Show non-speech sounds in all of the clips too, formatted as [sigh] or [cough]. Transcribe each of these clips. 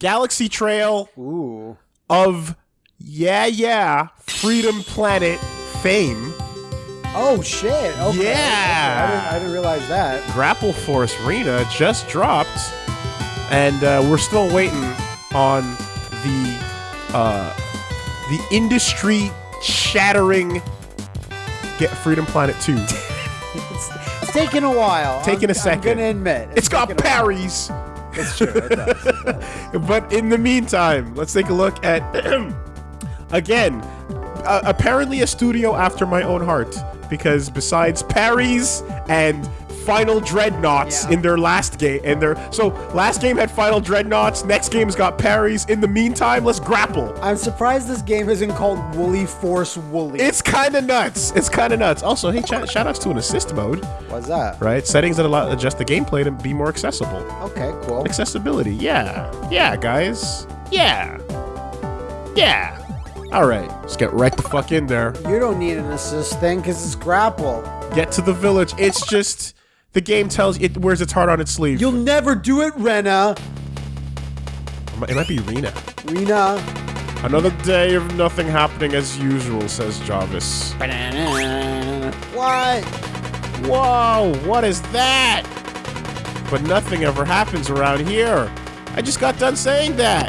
Galaxy Trail Ooh. of yeah yeah Freedom Planet fame. Oh shit. Okay. Yeah. Okay, I, didn't, I didn't realize that. Grapple Force Rena just dropped, and uh, we're still waiting on the uh, the industry shattering get Freedom Planet 2. [laughs] It's, it's taken a while. Taking I'm, a second. I'm gonna admit. it's got a while. parries. It does. [laughs] But in the meantime, let's take a look at [clears throat] again, uh, apparently a studio after my own heart because besides parries and final dreadnoughts Yeah. in their last game and their so last game had final dreadnoughts next game's got parries in the meantime let's grapple I'm surprised this game isn't called Woolly Force Woolly. it's kind of nuts it's kind of nuts also hey chat, shout outs to an assist mode What's that? right settings that allow adjust the gameplay to be more accessible Okay, cool. accessibility. Yeah. Yeah, guys. Yeah. Yeah. All right. Let's get right the fuck in there. You don't need an assist thing because it's grapple. Get to the village. It's just the game tells it wears its heart on its sleeve. You'll never do it, Rena. it might be Rena. Rena. Another day of nothing happening as usual, says Jarvis. What? Whoa, what is that? But nothing ever happens around here. I just got done saying that.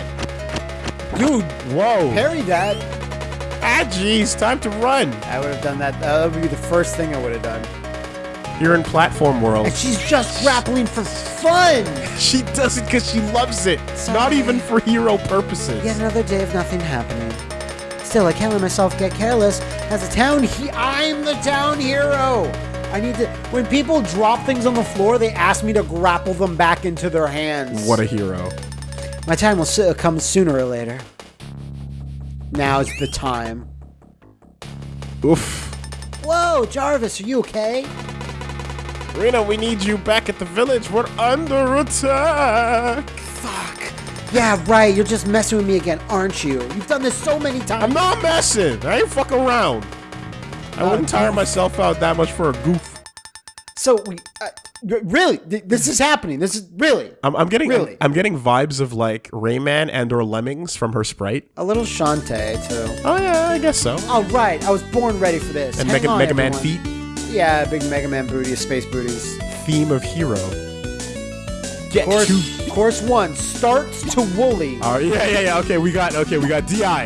Dude, Whoa. parry that. Ah, jeez, time to run. I would have done that. That would be the first thing I would have done. You're in platform world. And she's just grappling for fun. [laughs] She does it because she loves it. It's Not even for hero purposes. Yet another day of nothing happening. Still, I can't let myself get careless. As a town, he- I'm the town hero. I need to. When people drop things on the floor, they ask me to grapple them back into their hands. What a hero. My time will come sooner or later. Now is the time. Oof. Whoa, Jarvis, are you okay? Rena, we need you back at the village. We're under attack. Fuck. Yeah, right. You're just messing with me again, aren't you? You've done this so many times. I'm not messing. I ain't fucking around. I wouldn't tire myself out that much for a goof. So we uh, really, th- this is happening. This is really I'm, I'm getting Really? I'm, getting vibes of like Rayman and or Lemmings from her sprite. a little Shantae too. Oh yeah, I guess so. All right, I was born ready for this. And Hang Mega, on, Mega Man feet, Yeah, big Mega Man booties, space booties. theme of hero. Get Course, to. course one starts to woolly. Oh yeah, yeah, yeah. Okay, we got okay, we got DI.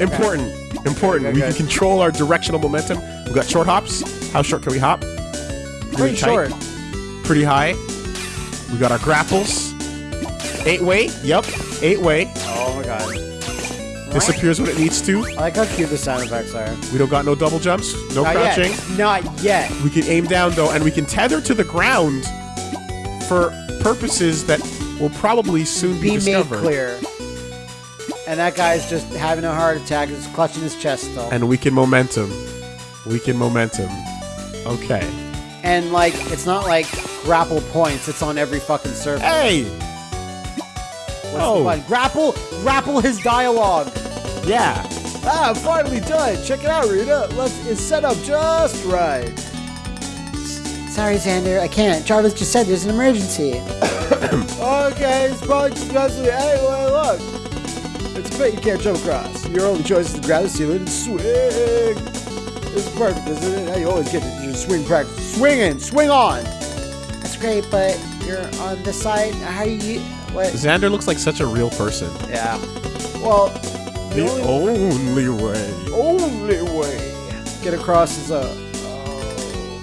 Important, important. Okay, we okay. can control our directional momentum. We got short hops. How short can we hop? Pretty tight. short. Pretty high. We got our grapples. Eight way. Yep. Eight way. Disappears when it needs to. I like how cute the sound effects are. We don't got no double jumps. No Not crouching. yet. Not yet. We can aim down though, and we can tether to the ground for purposes that will probably soon be, Be made clear. And that guy's just having a heart attack. He's clutching his chest still. And we can momentum. We can momentum. Okay. And like, it's not like grapple points. It's on every fucking surface. Hey. What's oh. Grapple, grapple his dialogue. Yeah. Ah, I'm finally done. Check it out, Rita. Let's, it's set up just right. Sorry, Xander, I can't. Jarvis just said there's an emergency. [coughs] okay, it's probably just messing. Hey, well, look. It's a bit you can't jump across. Your only choice is to grab the ceiling and swing. It's perfect, isn't it? How you always get to your swing practice. Swinging, swing on. That's great, but you're on the side. How you? What? Xander looks like such a real person. Yeah. Well, The only way. only way get across is a. Oh.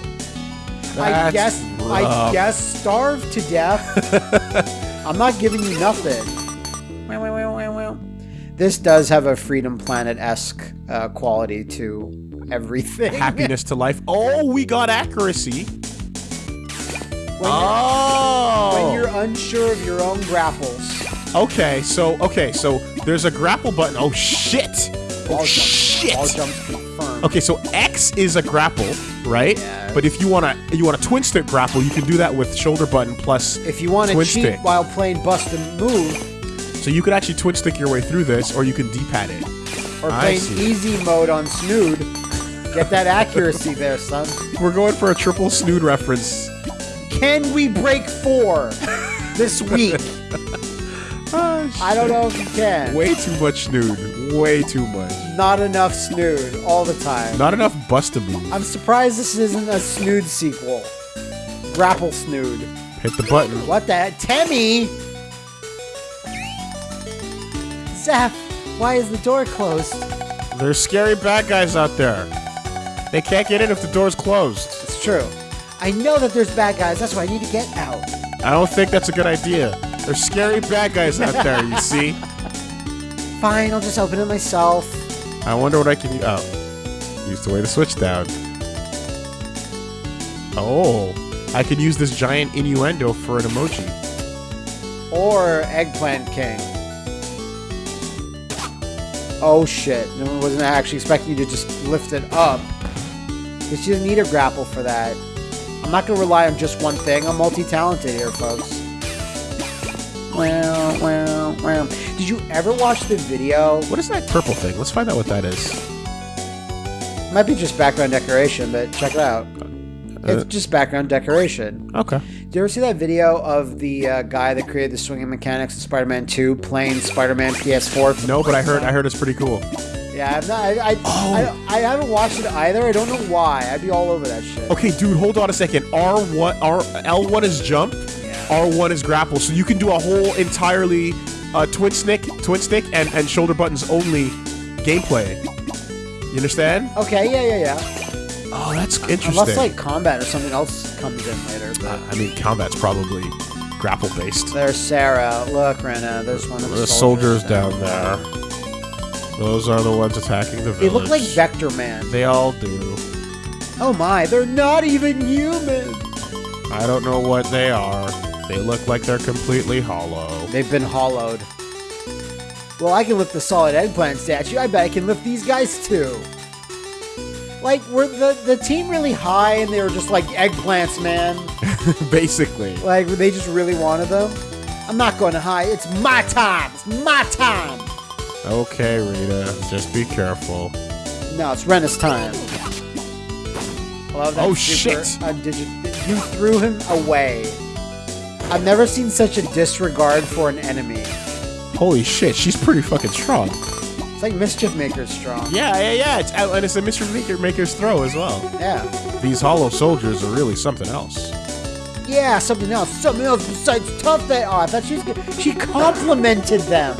I guess. I guess starve to death. [laughs] I'm not giving you nothing. This does have a Freedom Planet esque uh, quality to everything. Happiness to life. Oh, we got accuracy. when, Oh. you're, when you're unsure of your own grapples. Okay, so okay, so there's a grapple button. Oh shit! Oh shit! Jumps, all jumps confirmed. Okay, so X is a grapple, right? Yeah. But if you wanna you wanna twin stick grapple, you can do that with shoulder button plus. If you want to cheat stick. while playing Bust-a-Move, So you could actually twin stick your way through this, or you can D-pad it. or I playing see. easy mode on Snood, get that accuracy there, son. We're going for a triple snood reference. Can we break four [laughs] this week? Oh, I don't know if you can. Way too much snood. Way too much. Not enough snood all the time. Not enough bustaboo. I'm surprised this isn't a snood sequel. Grapple snood. Hit the button. What the? Temmie! Zeph, why is the door closed? There's scary bad guys out there. They can't get in if the door's closed. It's true. I know that there's bad guys, that's why I need to get out. I don't think that's a good idea. There's scary bad guys out there, you [laughs] see? Fine, I'll just open it myself. I wonder what I can use. Oh. Use the way to switch down. Oh. I could use this giant innuendo for an emoji. Or Eggplant King. Oh shit. No one wasn't actually expecting you to just lift it up. Because you didn't need a grapple for that. I'm not gonna rely on just one thing. I'm multi-talented here, folks. Did you ever watch the video? What is that purple thing? Let's find out what that is. Might be just background decoration, but check it out. It's Uh, just background decoration. okay. Did you ever see that video of the uh, guy that created the swinging mechanics in Spider-Man 2 playing Spider-Man PS4? No, but I heard I heard it's pretty cool. Yeah, I'm not. I, I, Oh. I, I haven't watched it either. I don't know why. I'd be all over that shit. Okay, dude, hold on a second. R one R L one is jump. R one is grapple. So you can do a whole entirely uh, twin stick, twin stick, and, and shoulder buttons only gameplay. You understand? Okay. Yeah. Yeah. Yeah. Oh, that's interesting. Unless like combat or something else comes in later. But Uh, I mean, combat's probably grapple based. there's Sarah. Look, Rena. There's one of the, The soldiers down there. Those are the ones attacking the village. They look like Vectorman. They all do. Oh my! They're not even human. I don't know what they are. They look like they're completely hollow. They've been hollowed. Well, I can lift the solid eggplant statue. I bet I can lift these guys too. Like, were the, the team really high and they were just like eggplants, man? [laughs] Basically. Like, they just really wanted them? I'm not going to high. It's my time. It's my time. Okay, Rita, just be careful. No, it's Rena's time. I love that Oh, shit. Uh, undigit- you threw him away. I've never seen such a disregard for an enemy. Holy shit, she's pretty fucking strong. It's like Mischief Maker's strong. Yeah, yeah, yeah. It's, uh, and it's a Mischief Maker Maker's throw as well. Yeah. These hollow soldiers are really something else. Yeah, something else. Something else besides tough they are. I thought she was good. She complimented them.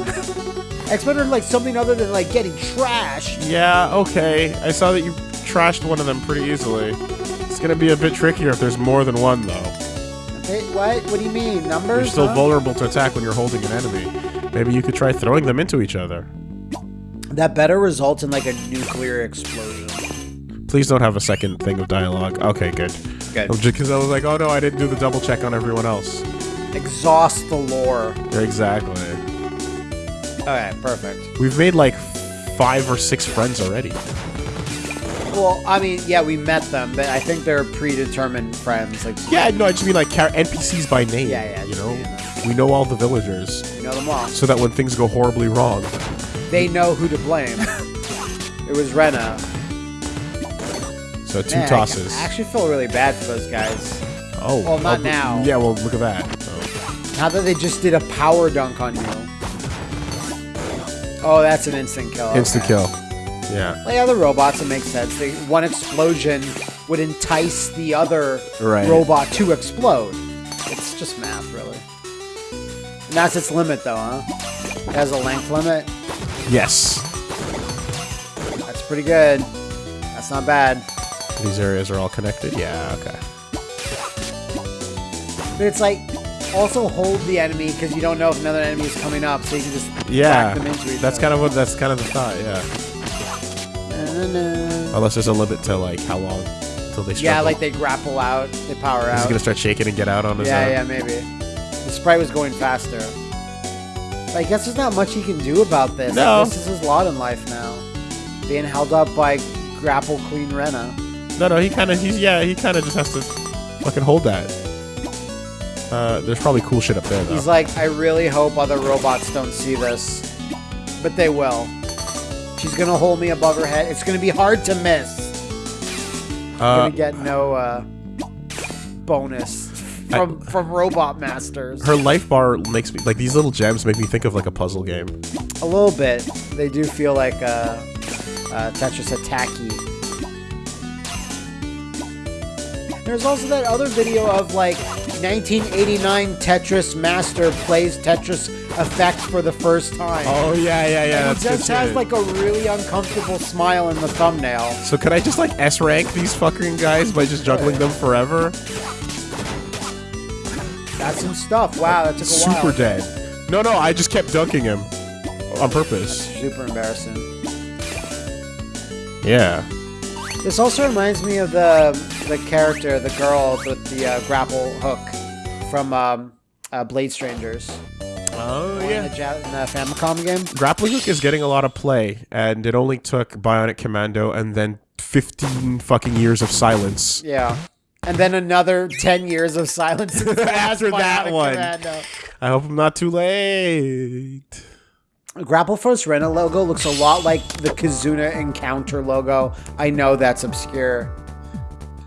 I expected like something other than like getting trashed. Yeah, okay. I saw that you trashed one of them pretty easily. It's gonna be a bit trickier if there's more than one, though. What? What do you mean? Numbers? You're still huh? vulnerable to attack when you're holding an enemy. Maybe you could try throwing them into each other. That better result in like a nuclear explosion. Please don't have a second thing of dialogue. Okay, good. Good. Oh, because I was like, oh no, I didn't do the double check on everyone else. Exhaust the lore. Exactly. Alright, perfect. We've made like five or six friends already. Well, I mean, yeah, we met them, but I think they're predetermined friends. Like, Yeah, no, I just mean like NPCs by name. Yeah, yeah, You know, we know all the villagers, you know them all. so that when things go horribly wrong, They know who to blame. [laughs] it was Rena. so two Man, I- tosses. I actually feel really bad for those guys. oh, well, not oh, now. Yeah, well, look at that. Oh. Now that they just did a power dunk on you. Oh, that's an instant kill. Instant okay. kill. Yeah. Like other robots, it makes sense. They, one explosion would entice the other Right. robot to explode. It's just math, really. And that's its limit, though, huh? It has a length limit. Yes. That's pretty good. That's not bad. These areas are all connected. Yeah. Okay. But it's like also hold the enemy because you don't know if another enemy is coming up, so you can just Yeah. whack them into each That's other. kind of what. That's kind of the thought. Yeah. Unless there's a limit to like how long until they. Struggle. Yeah, like they grapple out, they power out. gonna start shaking and get out on his Yeah, own? yeah, maybe. The sprite was going faster. But I guess there's not much he can do about this. No. This is his lot in life now. Being held up by Grapple Queen Rena. No, no, he kind of, he's, yeah, he kind of just has to fucking hold that. Uh, there's probably cool shit up there, though. He's like, I really hope other robots don't see this. But they will. She's gonna hold me above her head. It's gonna be hard to miss. I'm uh, gonna get no uh, bonus from from Robot Masters. Her life bar makes me like these little gems make me think of like a puzzle game. A little bit. They do feel like uh, uh, Tetris Attacky. There's also that other video of like 1989 Tetris Master plays Tetris Effect for the first time. Oh yeah, yeah, yeah. And he just has like a really uncomfortable smile in the thumbnail. So can I just like S rank these fucking guys by just juggling them forever? That's some stuff. Wow, that took a Super while. dead. No, no, I just kept dunking him on purpose. Super embarrassing. Yeah. This also reminds me of the the character, the girl with the uh, grapple hook from um, uh, Blade Strangers. Oh In the, Ja- in the Famicom game. Grappling Hook is getting a lot of play, and it only took Bionic Commando and then 15 fucking years of silence. Yeah. And then another 10 years of silence [laughs] [laughs] After that one. Commando. I hope I'm not too late. Grapple Force Rena logo looks a lot like the Kazuna Encounter logo. I know that's obscure.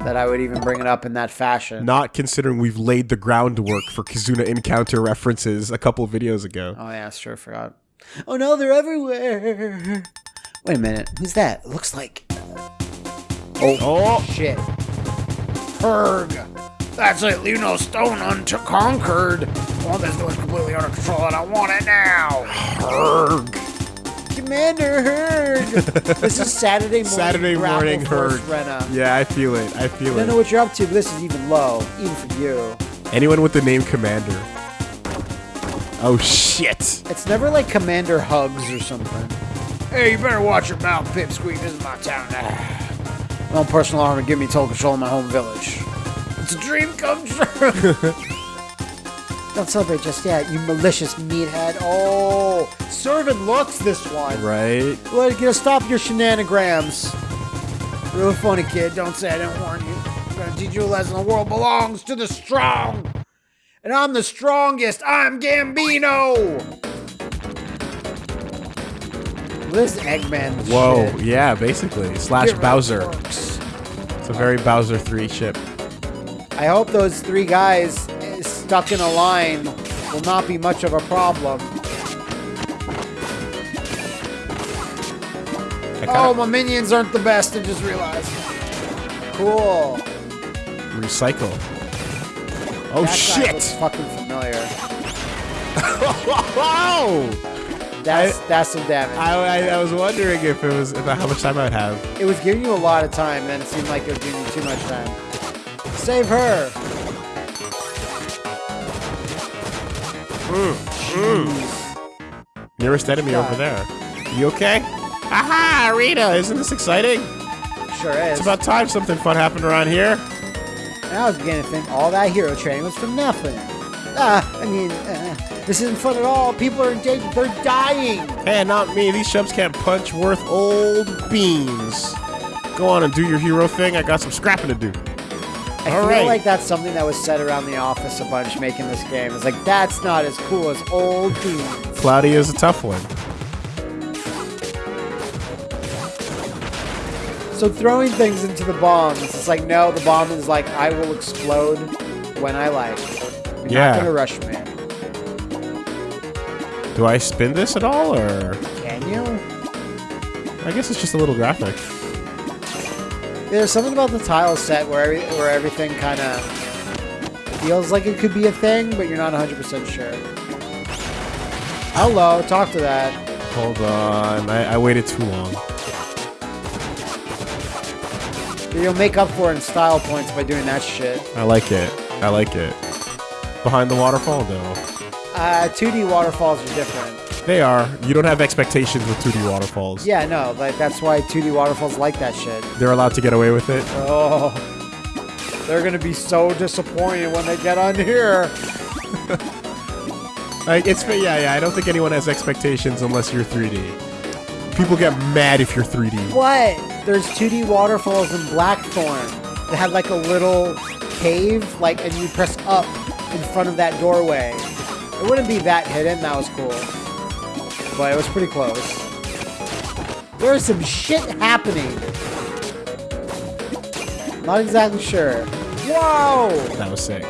That I would even bring it up in that fashion. Not considering we've laid the groundwork for Kazuna Encounter references a couple of videos ago. Oh yeah, sure, forgot. Oh no, they're everywhere. Wait a minute, who's that? It looks like. Uh, oh, Oh, shit. Herg. That's it, you know, Stone unto conquered. Well, oh, this was completely under control and I want it now. Herg. Commander Herg. [laughs] this is Saturday morning. Saturday Grapple morning Force Herg. Yeah, I feel it. I feel it. I don't know it. what you're up to, but this is even low, even for you. Anyone with the name Commander. Oh shit. It's never like Commander Hugs or something. Hey, you better watch your mouth, Pipsqueak. This is my town now. [sighs] My own personal armor give me total control of my home village. It's a dream come true. [laughs] Don't celebrate just yet, you malicious meathead. Oh, servant looks this one. Right? Well, you gotta stop your shenanigans. Real funny, kid. Don't say I didn't warn you. I'm gonna teach you a lesson. The world belongs to the strong. And I'm the strongest. I'm Gambino. This Eggman. Whoa, shit. yeah, basically. Slash Get Bowser. quirks. It's a very Bowser 3 ship. I hope those three guys stuck in a line will not be much of a problem. Oh, my minions aren't the best. I just realized. Cool. recycle. Oh That shit! fucking familiar. [laughs] Wow! That's that's some damage. I, I, I was wondering if it was about how much time I'd have. it was giving you a lot of time, and it seemed like it was giving you too much time. Save her. Nearest enemy God. over there. You okay? Aha, Rita! Isn't this exciting? Sure is. It's about time something fun happened around here. And I was beginning to think all that hero training was for nothing. Ah, I mean, uh, this isn't fun at all. People are in danger. They're dying. Hey, not me. These chumps can't punch worth old beans. Go on and do your hero thing. I got some scrapping to do. I All feel right. like that's something that was said around the office a bunch making this game. It's like, that's not as cool as old beans. Cloudy is a tough one. So throwing things into the bombs, it's like, no, the bomb is like, I will explode when I like. You're Yeah. not gonna rush me. Do I spin this at all, or Can you? I guess it's just a little graphic. There's something about the tile set where every, where everything kind of feels like it could be a thing, but you're not 100% sure. Hello, talk to that. Hold on, I, I waited too long. You'll make up for it in style points by doing that shit. I like it. I like it. Behind the waterfall, though. Uh, 2D waterfalls are different. They are. You don't have expectations with 2D waterfalls. Yeah, no, like that's why 2D waterfalls like that shit. They're allowed to get away with it. Oh, they're gonna be so disappointed when they get on here. [laughs] Like it's yeah, yeah. I don't think anyone has expectations unless you're 3D. People get mad if you're 3D. What? There's 2D waterfalls in Blackthorne that had like a little cave, like, and you press up in front of that doorway. It wouldn't be that hidden. That was cool, but it was pretty close. There's some shit happening. Not exactly sure. Whoa! That was sick.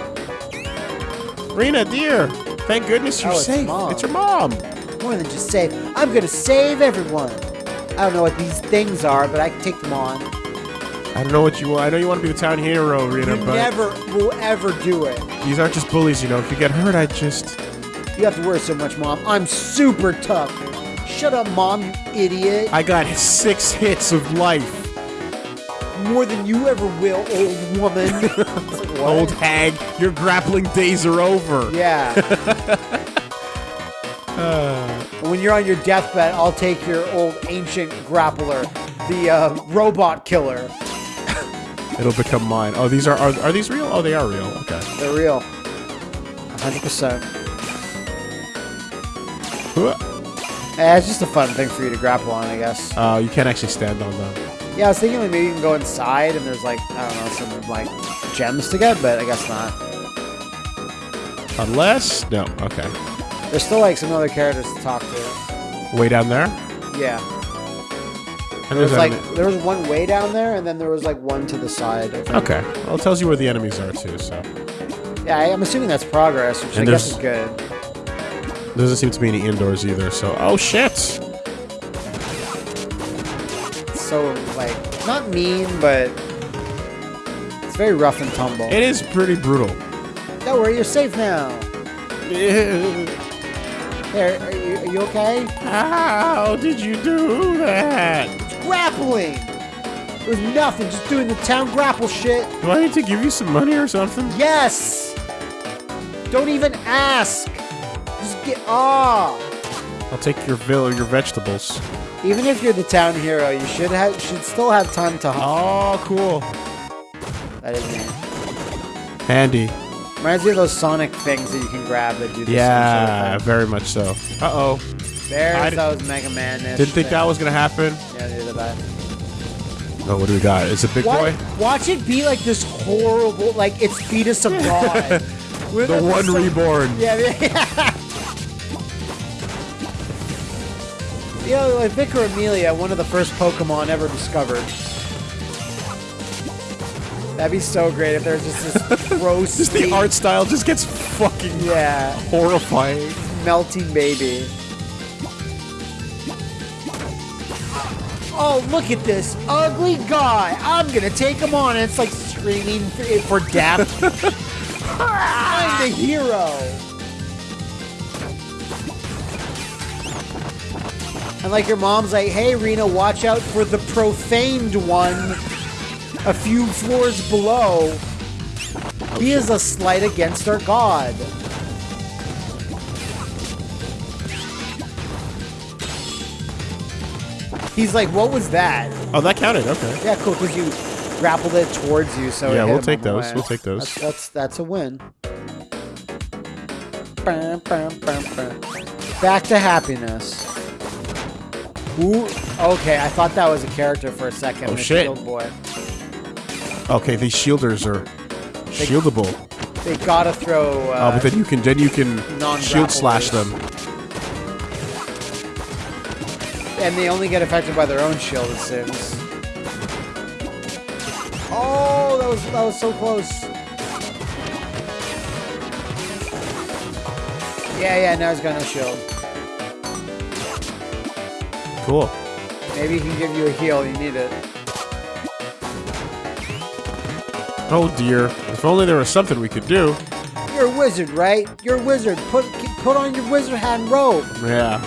Rena, dear. Thank goodness you're Oh, it's safe. Mom. It's your mom. More than just safe. I'm gonna save everyone. I don't know what these things are, but I can take them on. I don't know what you want. I know you want to be the town hero, Rena, You but never will ever do it. these aren't just bullies, you know. If you get hurt, I just. You have to worry so much, Mom. I'm super tough. Shut up, Mom, you idiot. I got six hits of life. More than you ever will, old woman. [laughs] Like. Old hag, your grappling days are over. Yeah. [laughs] when you're on your deathbed, I'll take your old ancient grappler, the uh, robot killer. It'll become mine. Oh, these are, are are these real? Oh, they are real. Okay. They're real. 100%. [laughs] Eh, it's just a fun thing for you to grapple on, I guess. Uh, you can't actually stand on them. Yeah, I was thinking like maybe you can go inside and there's like, I don't know, some like gems to get, but I guess not. Unless no. Okay. There's still like some other characters to talk to. Way down there. Yeah. And There was there's like enemy- there was one way down there and then there was like one to the side. Okay. Well, it tells you where the enemies are too. So Yeah, I- I'm assuming that's progress, which And I guess is good. Doesn't seem to be any indoors either. So oh shit. So like not mean, but it's very rough and tumble. It is pretty brutal. Don't worry, you're safe now. [laughs] There, are you, are you okay? How did you do that? Grappling. It was nothing, just doing the town grapple shit. Do I need to give you some money or something? Yes. Don't even ask. Get ah. I'll take your vil- your vegetables. Even if you're the town hero, you should have should still have time to hunt. Oh, cool. That is me. Handy. Reminds me of those Sonic things that you can grab that do this Yeah, very much so. Uh oh. thing. There's I those Mega Man. Didn't think that was gonna happen. Yeah, neither did I. Oh, what do we got? Is it big What? boy? Watch it be like this horrible, like it's fetus of God. [laughs] The one reborn. Yeah, yeah. [laughs] You know, like Vicar Amelia, one of the first Pokemon ever discovered. That'd be so great if there's just this [laughs] gross, Just the art style just gets fucking yeah, horrifying. melting baby. Oh, look at this ugly guy! I'm gonna take him on, and it's like screaming for, for death. [laughs] I'm the hero. And like your mom's like, hey Rena, watch out for the profaned one a few floors below. He is a slight against our god. He's like, what was that? Oh, that counted. Okay. Yeah, cool, because you grappled it towards you, so Yeah, we'll take those. way. We'll take those. That's that's, that's a win. Back to happiness. Ooh, okay, I thought that was a character for a second. Oh, shit. Shield boy. Okay, these shielders are shieldable. They gotta throw. Oh, Uh, but then you can then you can shield slash them. and they only get affected by their own shield, it seems. Oh, that was that was so close. Yeah, yeah, now he's got no shield. Cool. Maybe he can give you a heal. You need it. Oh dear. If only there was something we could do. You're a wizard, right? You're a wizard. Put put on your wizard hat and robe. Yeah.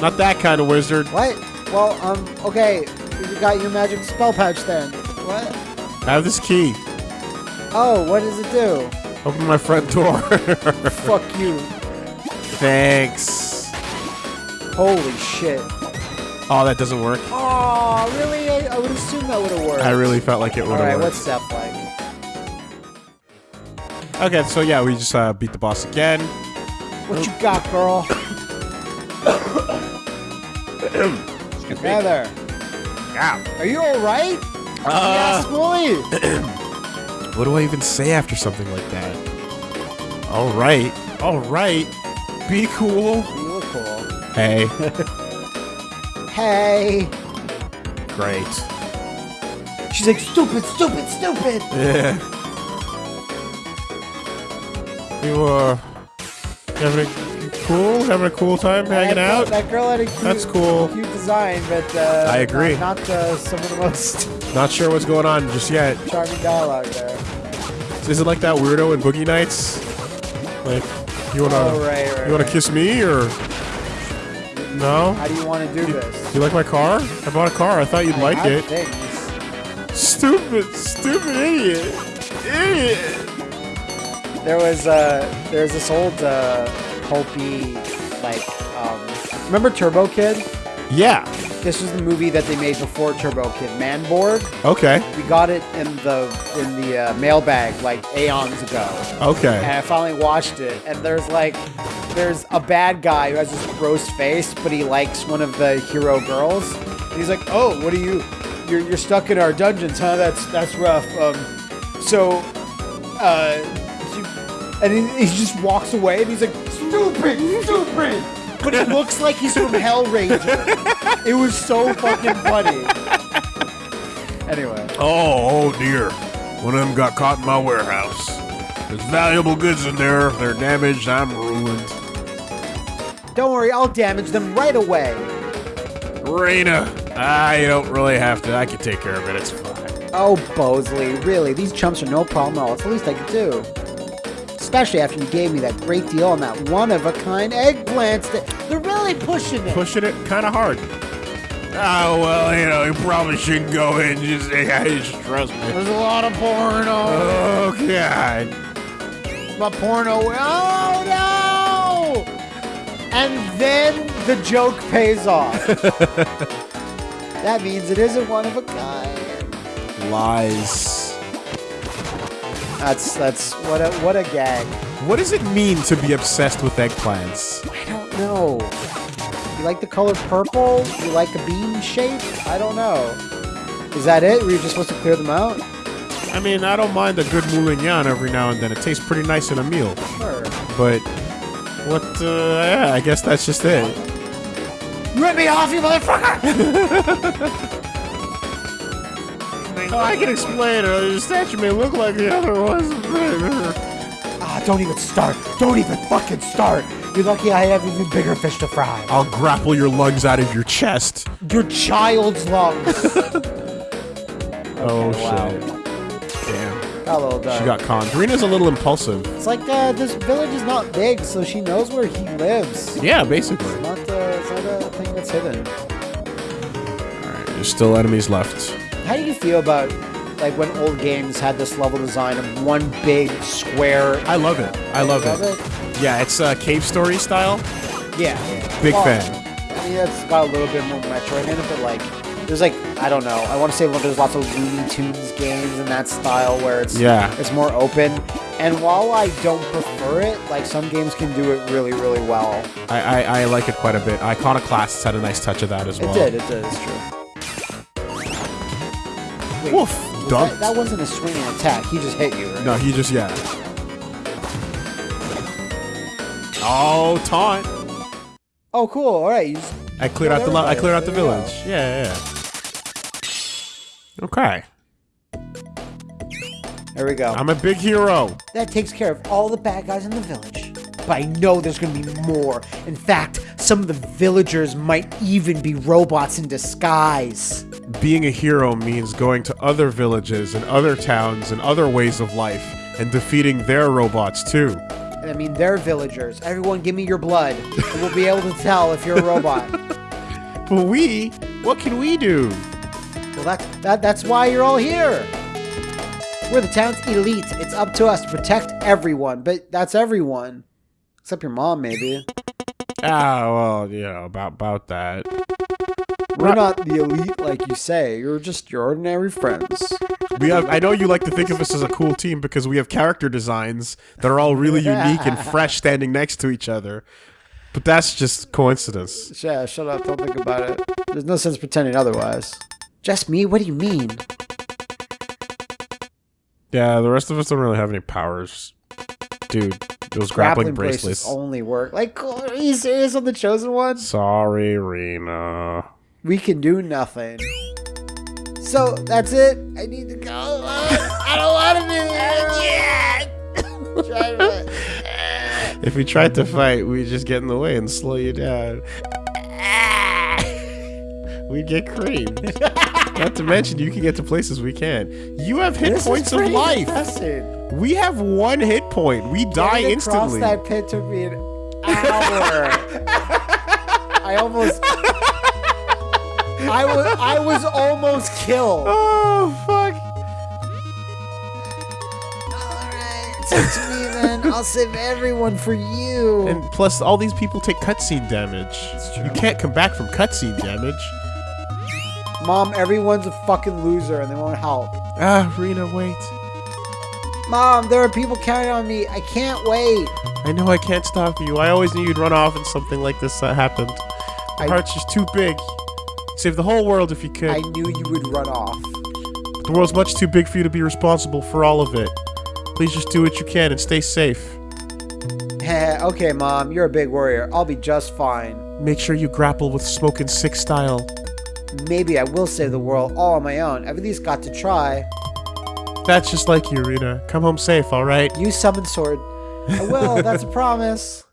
Not that kind of wizard. What? Well, um, okay. You got your magic spell pouch then. What? I have this key. Oh, what does it do? Open my front door. Fuck you. [laughs] Thanks. Holy shit. Oh, that doesn't work. Oh, really? I, I would assume that would have worked. I really felt like it would All right, have what's worked. Steph like? Okay, so yeah, we just uh, beat the boss again. What you got, girl? Heather, Yeah. are you all right? Uh, yes, Wooly. [clears throat] what do I even say after something like that? All right. All right. Be cool. You look cool. Hey. [laughs] Hey. Great. She's like, stupid, stupid, stupid. Yeah. You uh Having a cool? Having a cool time hanging that out? That girl had a cute, That's cool. cute design, but uh, I agree. Not, not uh, some of the most Not sure what's going on just yet. charming dialogue there. Is it like that weirdo in Boogie Nights? Like, you wanna Oh, right, right, you wanna right. kiss me or no? How do you want to do this? You like my car? I bought a car. I thought you'd I like it. things. Stupid, stupid idiot, idiot. There was uh, there's this old uh, pulpy like um, remember Turbo Kid? Yeah. This was the movie that they made before Turbo Kid, Manborg. Okay. We got it in the in the uh, mailbag like aeons ago, Okay. and I finally watched it. And there's like there's a bad guy who has this gross face, but he likes one of the hero girls. And he's like, "Oh, what are you? You're, you're stuck in our dungeons, huh? That's that's rough." Um, so, uh, and he, he just walks away, and he's like, "Stupid, stupid." But he looks like he's from Hellraiser. it was so fucking funny. Anyway. Oh, oh dear. One of them got caught in my warehouse. There's valuable goods in there. If they're damaged, I'm ruined. Don't worry, I'll damage them right away. Rena. Ah, you don't really have to. I can take care of it. It's fine. Oh, Bosley, really, these chumps are no problem at all. It's the least I could do. Especially after you gave me that great deal on that one-of-a-kind eggplants. That they're really pushing it. Pushing it kind of hard. Oh, well, you know, you probably shouldn't go in. Just, yeah, just trust me. There's a lot of porno. Oh, God. My porno. Oh no! And then the joke pays off. [laughs] that means it isn't one of a kind. Lies. That's that's what a what a gag. What does it mean to be obsessed with eggplants? I don't know. You like the color purple? You like a bean shape? I don't know. Is that it? Were you just supposed to clear them out? I mean, I don't mind a good moulignon every now and then. It tastes pretty nice in a meal. Sure. But what? Uh, yeah, I guess that's just it. You rip me off, you motherfucker! [laughs] Oh, I can explain. Uh, the statue may look like the other ones. ah, don't even start. Don't even fucking start. You're lucky I have even bigger fish to fry. I'll grapple your lungs out of your chest. Your child's lungs. [laughs] oh wow. shit! Got a little dark. She got conned. Rena's a little impulsive. It's like uh, this village is not big, so she knows where he lives. Yeah, basically. It's not, uh, it's not a thing that's hidden. Alright, there's still enemies left. How do you feel about like when old games had this level design of one big square? I love it. I love Love it. it? Yeah, it's uh, cave story style. Yeah. Big Well, fan. I mean, it's got a little bit more Metroid in it, but like, there's like, I don't know. I want to say well, there's lots of Looney Tunes games in that style where it's Yeah. it's more open. And while I don't prefer it, like some games can do it really, really well. I, I, I like it quite a bit. Iconoclasts had a nice touch of that as well. It did. It did. It's true. Wait, Woof. was that, that wasn't a swinging attack. He just hit you, right? No, he just yeah. Oh, taunt! Oh, cool. All right. I cleared oh, Killed out the I cleared out the There you village. Yeah, yeah. Okay, there we go. I'm a big hero. That takes care of all the bad guys in the village. But I know there's gonna be more. In fact, some of the villagers might even be robots in disguise. Being a hero means going to other villages and other towns and other ways of life and defeating their robots too. I mean, they're villagers. Everyone, give me your blood, and we'll be able to tell if you're a robot. [laughs] But we, what can we do? Well, that's that, that's why you're all here. We're the town's elite. It's up to us to protect everyone, but that's everyone, except your mom, maybe. Ah, well, you know about about that. We're not the elite like you say. You're just your ordinary friends. We have. I know you like to think of us as a cool team because we have character designs that are all really unique and fresh, standing next to each other. But that's just coincidence. Yeah, shut up. Don't think about it. There's no sense pretending otherwise. Just me? What do you mean? Yeah, the rest of us don't really have any powers, dude. Those grappling, bracelets. only work. Like, are you serious on the chosen one? Sorry, Rena. We can do nothing. So that's it. I need to go. I don't want to be here yet. Try to- if we tried to fight, we'd just get in the way and slow you down. We'd get creamed. [laughs] Not to mention, you can get to places we can't. You have hit This points of life. depressing. We have one hit point. We die Getting across instantly. that pit took me an hour. I almost. I was I was almost killed. Oh fuck! Alright, it's up to me then. I'll save everyone for you. And plus, all these people take cutscene damage. true. You can't come back from cutscene damage. Mom, everyone's a fucking loser and they won't help. Ah, Rena, wait. Mom, there are people counting on me. I can't wait. I know I can't stop you. I always knew you'd run off and something like this uh, happened. I- Your heart's just too big. Save the whole world if you could. I knew you would run off. The world's much too big for you to be responsible for all of it. Please just do what you can and stay safe. Heh, [laughs] okay, Mom, you're a big warrior. I'll be just fine. Make sure you grapple with Smoke and Six style. Maybe I will save the world all on my own. I've at least got to try. That's just like you, Rena. Come home safe, alright? Use summon sword. I will, that's a [laughs] promise.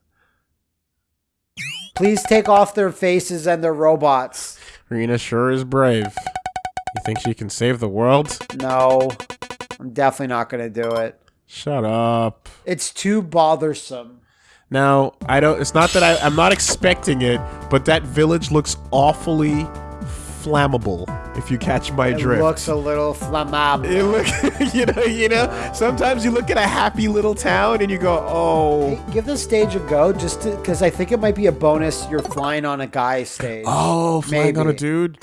Please take off their faces and their robots. Rena sure is brave. You think she can save the world? No, I'm definitely not gonna do it. Shut up. It's too bothersome. Now, I don't. It's not that I, I'm not expecting it, but that village looks awfully flammable. If you catch my It drift. looks a little flammable. It look, [laughs] you know, you know. Sometimes you look at a happy little town and you go, "Oh, Hey, give the stage a go, just because I think it might be a bonus. You're flying on a guy stage. oh, flying on a dude."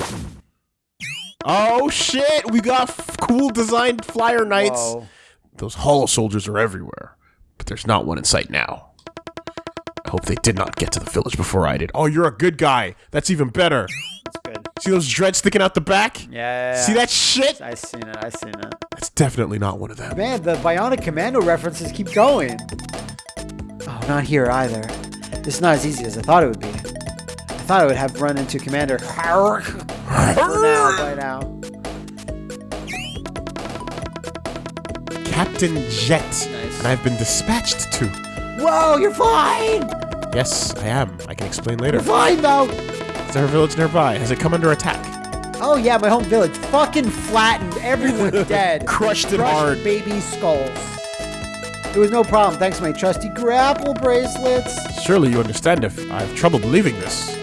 Oh shit! We got f- cool designed flyer knights. Whoa. Those hollow soldiers are everywhere, but there's not one in sight now. I hope they did not get to the village before I did. Oh, you're a good guy. That's even better. That's good. See those dreads sticking out the back? Yeah. See that shit? I seen it. I seen it. That's definitely not one of them. Man, the Bionic Commando references keep going. Oh, not here either. This is not as easy as I thought it would be. I thought I would have run into Commander Hark for now by now. Captain Jet. Nice. And I've been dispatched to. Whoa, you're fine! Yes, I am. I can explain later. You're fine though! Is there a village nearby? Has it come under attack? Oh yeah, my home village. Fucking flattened. Everyone's [laughs] dead. Crushed it hard. baby skulls. It was no problem thanks to my trusty grapple bracelets. Surely you understand if I have trouble believing this.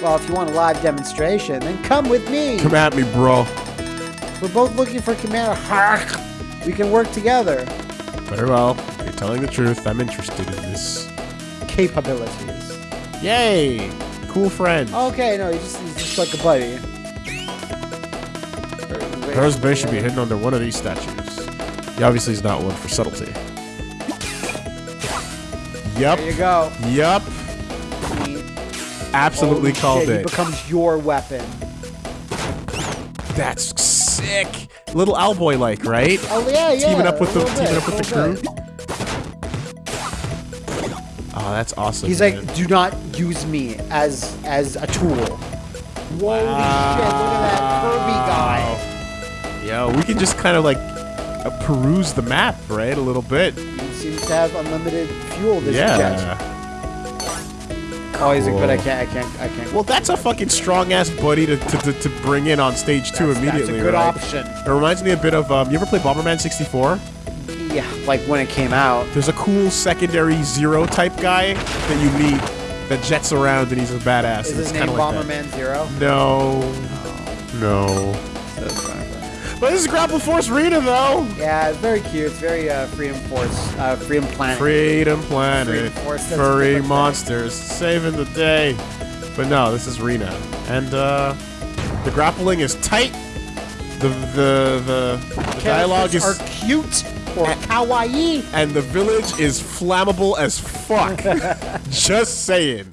Well, if you want a live demonstration, then come with me. Come at me, bro. We're both looking for Commander Hark. We can work together. Very well. You're telling the truth. I'm interested in this. Capabilities. Yay! Cool friend. Okay, no, he's just, he's just like a buddy. Hers base should be hidden under one of these statues. He obviously is not one for subtlety. Yep. There you go. He- Absolutely called shit, He it. becomes your weapon. That's sick. Little Owlboy like, right? Oh yeah, yeah. Teaming up with the- little teaming bit, up with the crew. bit. Oh, that's awesome. He's like, do not use me as as a tool. Holy shit! Look at that Kirby guy. Yo, we can just kind of like uh, peruse the map, right? A little bit. He seems to have unlimited fuel. This yeah. jet. Oh, he's like, but I can't, I can't, I can't. Well, that's a fucking strong ass buddy to, to, to, to bring in on stage two that's, immediately. That's a good right? option. It reminds me a bit of um, you ever play Bomberman 64? Yeah, like when it came out. There's a cool secondary zero type guy that you meet that jets around and he's a badass. Is his name kinda like. Bomberman Zero? No. No. But this is Grapple Force Rena though. Yeah, it's very cute. It's very uh, Freedom Force, uh, Freedom Planet. Freedom Planet. Freedom Force, Furry monsters saving the day. But no, this is Rena. And uh the grappling is tight. The the the, the dialogue is are cute or and the village is flammable as fuck. [laughs] Just saying.